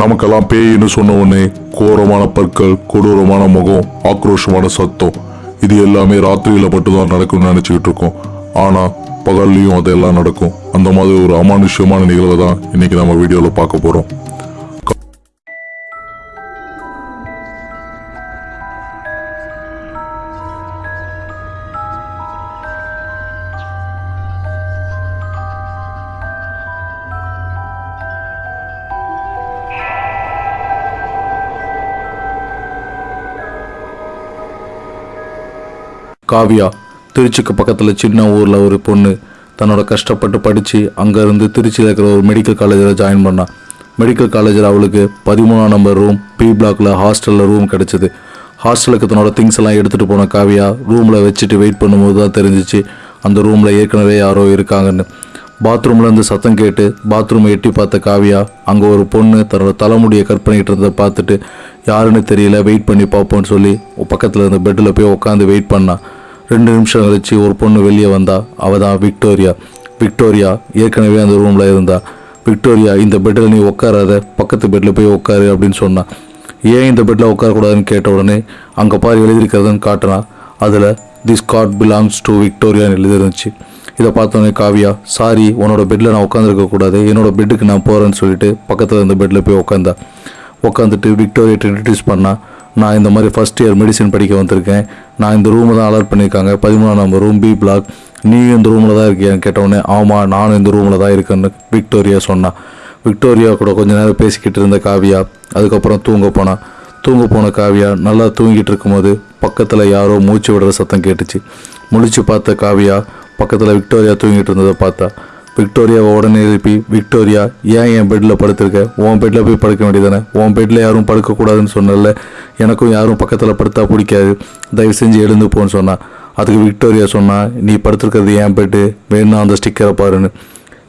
நமக்கெல்லாம் பேயின்னு சொன்ன உடனே கோரமான பற்கள் கொடூரமான முகம் ஆக்ரோஷமான சத்தம். இது எல்லாமே ராத்திரியில மட்டும்தான் நடக்கும்னு நினைச்சுக்கிட்டு இருக்கோம். ஆனா பகல்லையும் அதெல்லாம் நடக்கும். அந்த மாதிரி ஒரு அமானுஷ்யமான நிகழ்வை தான் இன்னைக்கு நம்ம வீடியோவில் பார்க்க போறோம். காவியா திருச்சிக்கு பக்கத்தில் சின்ன ஊரில் ஒரு பொண்ணு. தன்னோட கஷ்டப்பட்டு படித்து அங்கேருந்து திருச்சியில் இருக்கிற ஒரு மெடிக்கல் காலேஜில் ஜாயின் பண்ணான் மெடிக்கல் காலேஜில் அவளுக்கு பதிமூணாம் நம்பர் ரூம் பி பிளாக்ல ஹாஸ்டலில் ரூம் கிடச்சிது. ஹாஸ்டலுக்கு தன்னோட திங்ஸ் எல்லாம் எடுத்துகிட்டு போன காவியா ரூமில் வச்சுட்டு வெயிட் பண்ணும்போது தான் தெரிஞ்சிச்சு அந்த ரூமில் ஏற்கனவே யாரோ இருக்காங்கன்னு. பாத்ரூம்லேருந்து சத்தம் கேட்டு பாத்ரூமை எட்டி பார்த்த காவியா அங்கே ஒரு பொண்ணு தன்னோட தலைமுடியை கட் பண்ணிகிட்டு இருந்ததை பார்த்துட்டு யாருன்னு தெரியல வெயிட் பண்ணி பார்ப்போம்னு சொல்லி பக்கத்தில் இருந்த பெட்டில் போய் உட்காந்து வெயிட் பண்ணான் ரெண்டு நிமிஷம் கழிச்சு ஒரு பொண்ணு வெளியே வந்தா அவ தான் விக்டோரியா. விக்டோரியா ஏற்கனவே அந்த ரூமில் இருந்தா. விக்டோரியா இந்த பெட்டில் நீ உட்காராத பக்கத்து பெட்டில் போய் உட்காரு அப்படின்னு சொன்னான் ஏன் இந்த பெட்டில் உட்காரக்கூடாதுன்னு கேட்ட உடனே அங்கே பாரு எழுதியிருக்கிறதுன்னு காட்டினா. அதில் திஸ் காட் பிலாங்ஸ் டு விக்டோரியான்னு எழுதிருந்துச்சு இதை பார்த்தோன்னே காவியா சாரி உன்னோட பெட்டில் நான் உட்காந்துருக்கக்கூடாது என்னோடய என்னோட பெட்டுக்கு நான் போகிறேன்னு சொல்லிட்டு பக்கத்தில் இருந்த பெட்டில் போய் உட்காந்தா உட்காந்துட்டு விக்டோரியா இன்ட்ரடியூஸ் பண்ணால் நான் இந்த மாதிரி ஃபஸ்ட் இயர் மெடிசன் படிக்க வந்திருக்கேன். நான் இந்த ரூமை தான் அலாட் பண்ணியிருக்காங்க. பதிமூணாம் நம்பர் ரூம் பி பிளாக் நீ இந்த ரூமில் தான் இருக்கியான்னு கேட்டவுடனே ஆமாம் நானும் இந்த ரூமில் தான் இருக்கேன்னு விக்டோரியா சொன்னான் விக்டோரியா கூட கொஞ்ச நேரம் பேசிக்கிட்டு இருந்த காவியா அதுக்கப்புறம் தூங்க போனான் தூங்க போன காவியா நல்லா தூங்கிட்டு இருக்கும்போது பக்கத்தில் யாரோ மூச்சு விடுற சத்தம் கேட்டுச்சு. முழிச்சு பார்த்த காவியா பக்கத்தில் விக்டோரியா தூங்கிட்டு இருந்ததை பார்த்தா விக்டோரியாவை உடனே எழுப்பி விக்டோரியா ஏன் என் பெட்டில் படுத்திருக்க? உன் பெட்டில் போய் படுக்க வேண்டியதானே உன் பெட்டில் யாரும் படுக்கக்கூடாதுன்னு சொன்னல எனக்கும் யாரும் பக்கத்தில் படுத்தா பிடிக்காது. தயவு செஞ்சு எழுந்து போன்னு சொன்னான். அதுக்கு விக்டோரியா சொன்னால் நீ படுத்திருக்கிறது என் பெட்டு வேணும்னா அந்த ஸ்டிக்கரை பாருன்னு.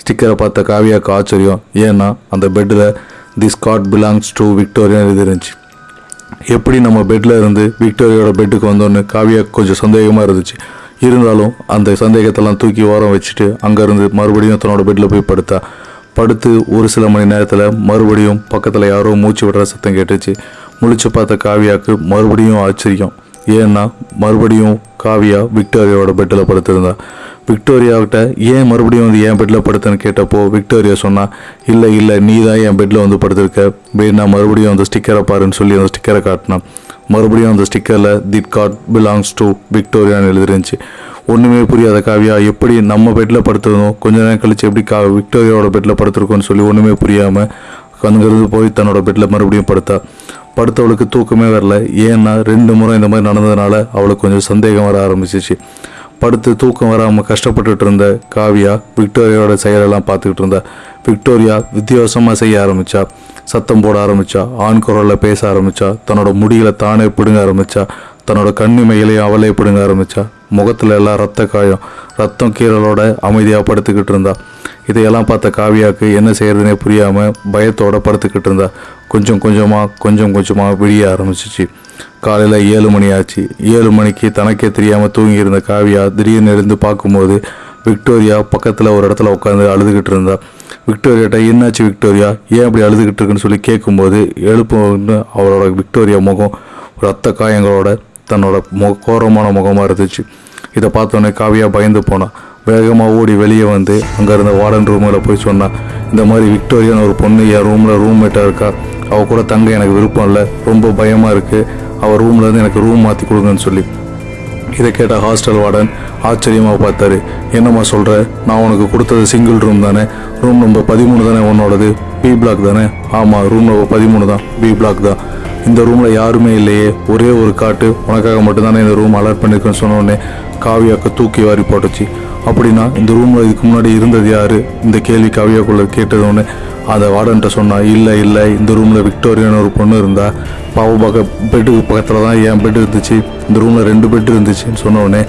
ஸ்டிக்கரை பார்த்த காவியாக்கு ஆச்சரியம். ஏன்னா அந்த பெட்டில் this god belongs to Victoria எழுதிருந்துச்சு எப்படி நம்ம பெட்டில் இருந்து விக்டோரியாவோட பெட்டுக்கு வந்தோன்னு காவியா கொஞ்சம் சந்தேகமாக இருந்துச்சு. இருந்தாலும் அந்த சந்தேகத்தெல்லாம் தூக்கி ஓரம் வச்சுட்டு அங்கேருந்து மறுபடியும் தன்னோட பெட்டில் போய் படுத்தா. படுத்து ஒரு சில மணி நேரத்தில் மறுபடியும் பக்கத்தில் யாரோ மூச்சு விடுற சத்தம் கேட்டுச்சு. முழிச்சு பார்த்த காவியாவுக்கு மறுபடியும் ஆச்சரியம். ஏன்னா மறுபடியும் காவியா விக்டோரியாவோட பெட்டில் படுத்திருந்தா. விக்டோரியாவிட்ட ஏன் மறுபடியும் வந்து என் பெட்டில் படுத்தேன்னு கேட்டப்போ விக்டோரியா சொன்னால் இல்லை இல்லை நீ தான் என் பெட்டில் வந்து படுத்திருக்க. வேணா மறுபடியும் அந்த ஸ்டிக்கரை பாருன்னு சொல்லி அந்த ஸ்டிக்கரை காட்டினான். மறுபடியும் அந்த ஸ்டிக்கரில் திட் காட் பிலாங்ஸ் டு விக்டோரியான்னு எழுதிருந்துச்சு. ஒன்றுமே புரியாத காவியா எப்படி நம்ம பெட்டில் படுத்திருந்தோம்? கொஞ்ச நேரம் கழித்து எப்படி கா விக்டோரியாவோட பெட்டில் படுத்திருக்கோன்னு சொல்லி ஒன்றுமே புரியாமல் அங்கேருந்து போய் தன்னோட பெட்டில் மறுபடியும் படுத்தா. படுத்தவளுக்கு தூக்கமே வரல. ஏன்னா ரெண்டு முறை இந்த மாதிரி நடந்ததுனால அவளுக்கு கொஞ்சம் சந்தேகம் வர ஆரம்பிச்சிச்சு. படுத்து தூக்கம் வராமல் கஷ்டப்பட்டுட்டு இருந்த காவியா விக்டோரியாவோட செயலெல்லாம் பார்த்துக்கிட்டு இருந்தா. விக்டோரியா வித்தியாசமாக செய்ய ஆரம்பித்தா சத்தம் போட ஆரம்பித்தா ஆண் குரலில் பேச ஆரம்பிச்சா தன்னோட முடிகளை தானே பிடுங்க ஆரம்பித்தா தன்னோட கண்ணிமைகளையும் அவளே பிடுங்க ஆரம்பிச்சா முகத்தில் எல்லாம் ரத்த காயம் ரத்தம் கீரலோட அமைதியாக படுத்துக்கிட்டு இருந்தா. இதையெல்லாம் பார்த்த காவியாக்கு என்ன செய்யறதுனே புரியாமல் பயத்தோடு படுத்துக்கிட்டு இருந்தா. கொஞ்சம் கொஞ்சமாக கொஞ்சம் கொஞ்சமாக விடிய ஆரம்பிச்சிச்சு. காலையில் ஏழு மணி ஆச்சு ஏழு மணிக்கு தனக்கே தெரியாமல் தூங்கி இருந்த காவியா திடீர்னு எழுந்து பார்க்கும்போது விக்டோரியா பக்கத்தில் ஒரு இடத்துல உட்காந்து அழுதுகிட்டு இருந்தா. விக்டோரியாட்ட என்னாச்சு விக்டோரியா? ஏன் அப்படி அழுதுகிட்டு இருக்குன்னு சொல்லி கேட்கும்போது எழுப்புன்னு அவளோட விக்டோரியா முகம் ரத்த காயங்களோட தன்னோட முக கோரமான முகமாக இருந்துச்சு. இதை பார்த்தோன்னே காவியா பயந்து போனான் வேகமாக ஓடி வெளியே வந்து அங்கே இருந்த வார்டன் ரூமில் போய் சொன்னான் இந்த மாதிரி விக்டோரியான்னு ஒரு பொண்ணு என் ரூமில் ரூம்மேட்டாக இருக்கா? அவள் கூட தங்க எனக்கு விருப்பம் இல்லை. ரொம்ப பயமாக இருக்குது அவர் ரூம்லேருந்து எனக்கு ரூம் மாற்றி கொடுங்கன்னு சொல்லி. இதை கேட்ட ஹாஸ்டல் வார்டன் ஆச்சரியமாக பார்த்தாரு. என்னம்மா சொல்கிற நான் உனக்கு கொடுத்தது சிங்கிள் ரூம் தானே. ரூம் நம்பர் பதிமூணு தானே உன்னோடது? பி பிளாக் தானே? ஆமாம் ரூம் நம்பர் பதிமூணு தான். பி பிளாக் தான். இந்த ரூமில் யாருமே இல்லையே. ஒரே ஒரு காட்டு. உனக்காக மட்டும்தானே இந்த ரூம் அலர்ட் பண்ணியிருக்கேன்னு சொன்னோடனே காவியாக்க தூக்கி வாரி போட்டுச்சு. அப்படின்னா இந்த ரூமில் இதுக்கு முன்னாடி இருந்தது யார்? இந்த கேள்வி கவியாக்குள்ளே கேட்டதோன்னு அதை அந்த வார்டன்ட்ட சொன்னா இல்லை இல்லை இந்த ரூமில் விக்டோரியான்னு ஒரு பொண்ணு இருந்தா பாவ பக்க பெட்டுக்கு பக்கத்தில் தான் என் பெட் இருந்துச்சு இந்த ரூமில் ரெண்டு பெட் இருந்துச்சுன்னு சொன்னோடனே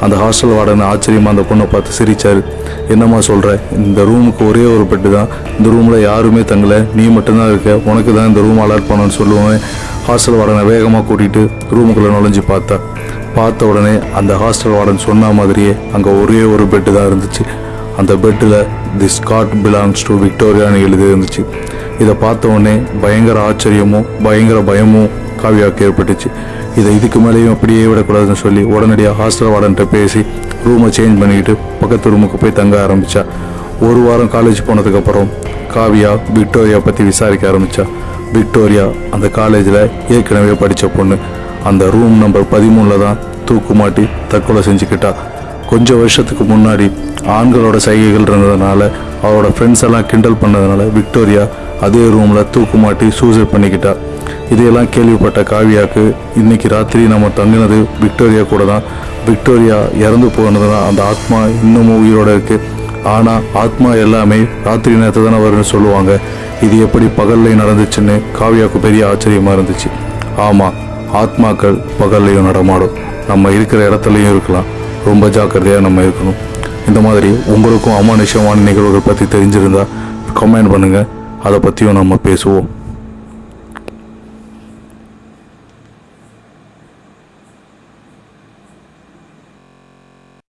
அந்த ஹாஸ்டல் வார்டன் ஆச்சரியமாக அந்த பொண்ணை பார்த்து சிரித்தார் என்னம்மா சொல்கிற இந்த ரூமுக்கு ஒரே ஒரு பெட்டு தான். இந்த ரூமில் யாருமே தங்கலை. நீ மட்டும்தான் இருக்க. உனக்கு தான் இந்த ரூம் அலாட் பண்ணணும்னு சொல்லுவேன். ஹாஸ்டல் வார்டனை வேகமாக கூட்டிகிட்டு ரூமுக்குள்ளே நுழைஞ்சு பார்த்தா பார்த்த உடனே அந்த ஹாஸ்டல் வார்டன் சொன்ன மாதிரியே அங்கே ஒரே ஒரு பெட்டு தான் இருந்துச்சு. அந்த பெட்டில் தி ஸ்காட் பிலாங்ஸ் டு விக்டோரியான்னு எழுதி இருந்துச்சு. இதை பார்த்த உடனே பயங்கர ஆச்சரியமும் பயங்கர பயமும் காவியாவுக்கு ஏற்பட்டுச்சு. இதை இதுக்கு மேலேயும் அப்படியே விடக்கூடாதுன்னு சொல்லி உடனடியாக ஹாஸ்டல் வார்டன்ட்ட பேசி ரூமை சேஞ்ச் பண்ணிக்கிட்டு பக்கத்து ரூமுக்கு போய் தங்க ஆரம்பித்தா ஒரு வாரம் காலேஜ் போனதுக்கப்புறம் காவியா விக்டோரியா பற்றி விசாரிக்க ஆரம்பித்தா விக்டோரியா அந்த காலேஜில் ஏற்கனவே படித்த பொண்ணு. அந்த ரூம் நம்பர் பதிமூணில் தான் தூக்கு மாட்டி தற்கொலை செஞ்சுக்கிட்டா. கொஞ்சம் வருஷத்துக்கு முன்னாடி ஆண்களோட சைகைகள் இருந்ததுனால அவரோட ஃப்ரெண்ட்ஸ் எல்லாம் கிண்டல் பண்ணதுனால விக்டோரியா அதே ரூமில் தூக்கு மாட்டி சூசைட் பண்ணிக்கிட்டா. இதையெல்லாம் கேள்விப்பட்ட காவியாக்கு இன்னைக்கு ராத்திரி நம்ம தங்கினது விக்டோரியா கூட தான். விக்டோரியா இறந்து போனதுனா அந்த ஆத்மா இன்னமும் உயிரோட இருக்குது ஆனால் ஆத்மா எல்லாமே ராத்திரி நேரத்தில் தானே வரும்னு சொல்லுவாங்க. இது எப்படி பகல்லையும் நடந்துச்சுன்னு காவியாவுக்கு பெரிய ஆச்சரியமாக இருந்துச்சு. ஆமாம் ஆத்மாக்கள் பகல்லையும் நடமாடும். நம்ம இருக்கிற இடத்துலையும் இருக்கலாம். ரொம்ப ஜாக்கிரதையாக நம்ம இருக்கணும். இந்த மாதிரி உங்களுக்கும் அமானுஷமான நிகழ்வுகள் பற்றி தெரிஞ்சிருந்தா கமெண்ட் பண்ணுங்கள் அதை பற்றியும் நம்ம பேசுவோம்.